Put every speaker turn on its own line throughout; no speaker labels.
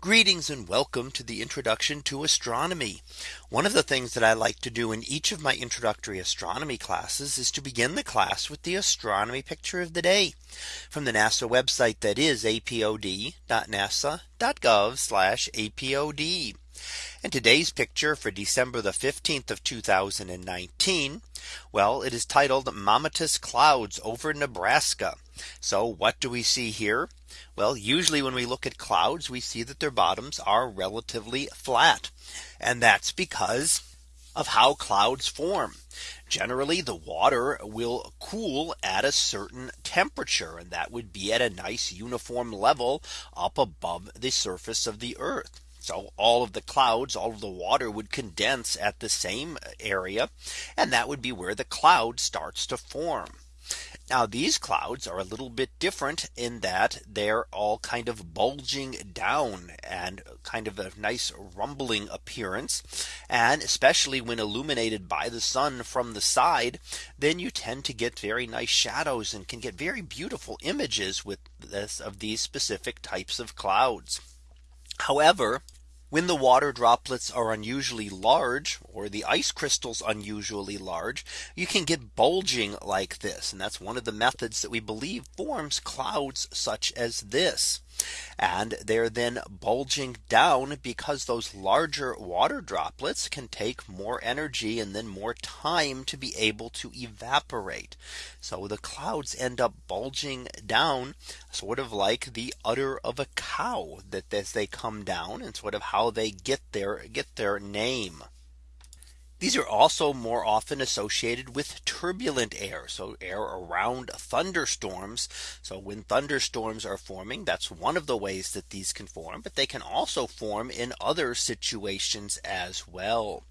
Greetings and welcome to the introduction to astronomy. One of the things that I like to do in each of my introductory astronomy classes is to begin the class with the astronomy picture of the day from the NASA website that is apod.nasa.gov apod. And today's picture for December the 15th of 2019. Well, it is titled Mammatus clouds over Nebraska. So what do we see here? Well, usually when we look at clouds, we see that their bottoms are relatively flat. And that's because of how clouds form. Generally, the water will cool at a certain temperature and that would be at a nice uniform level up above the surface of the earth. So all of the clouds, all of the water would condense at the same area. And that would be where the cloud starts to form. Now these clouds are a little bit different in that they're all kind of bulging down and kind of a nice rumbling appearance. And especially when illuminated by the sun from the side, then you tend to get very nice shadows and can get very beautiful images with this of these specific types of clouds. However, when the water droplets are unusually large or the ice crystals unusually large, you can get bulging like this. And that's one of the methods that we believe forms clouds such as this. And they're then bulging down because those larger water droplets can take more energy and then more time to be able to evaporate. So the clouds end up bulging down sort of like the udder of a cow that as they come down and sort of how they get their get their name. These are also more often associated with turbulent air. So air around thunderstorms. So when thunderstorms are forming, that's one of the ways that these can form, but they can also form in other situations as well.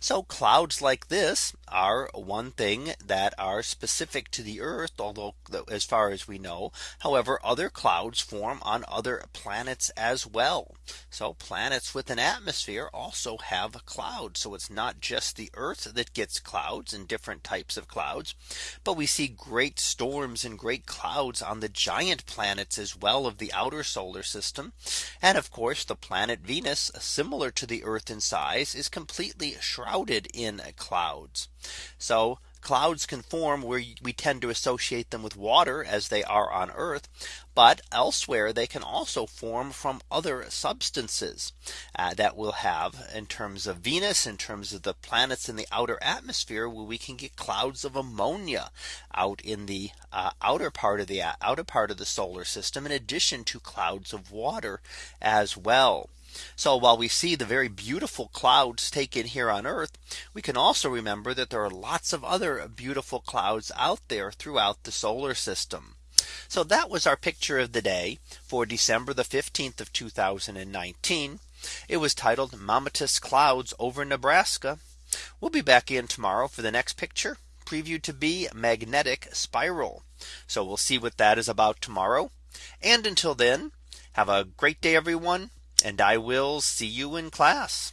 So clouds like this are one thing that are specific to the Earth, although as far as we know, however, other clouds form on other planets as well. So planets with an atmosphere also have clouds. So it's not just the Earth that gets clouds and different types of clouds. But we see great storms and great clouds on the giant planets as well of the outer solar system. And of course, the planet Venus, similar to the Earth in size, is completely shrouded in clouds. So clouds can form where we tend to associate them with water as they are on Earth. But elsewhere, they can also form from other substances uh, that we'll have in terms of Venus, in terms of the planets in the outer atmosphere, where we can get clouds of ammonia out in the uh, outer part of the uh, outer part of the solar system, in addition to clouds of water as well. So while we see the very beautiful clouds taken here on Earth, we can also remember that there are lots of other beautiful clouds out there throughout the solar system. So that was our picture of the day for December the 15th of 2019. It was titled Mammatus clouds over Nebraska. We'll be back in tomorrow for the next picture previewed to be magnetic spiral. So we'll see what that is about tomorrow. And until then, have a great day, everyone and I will see you in class.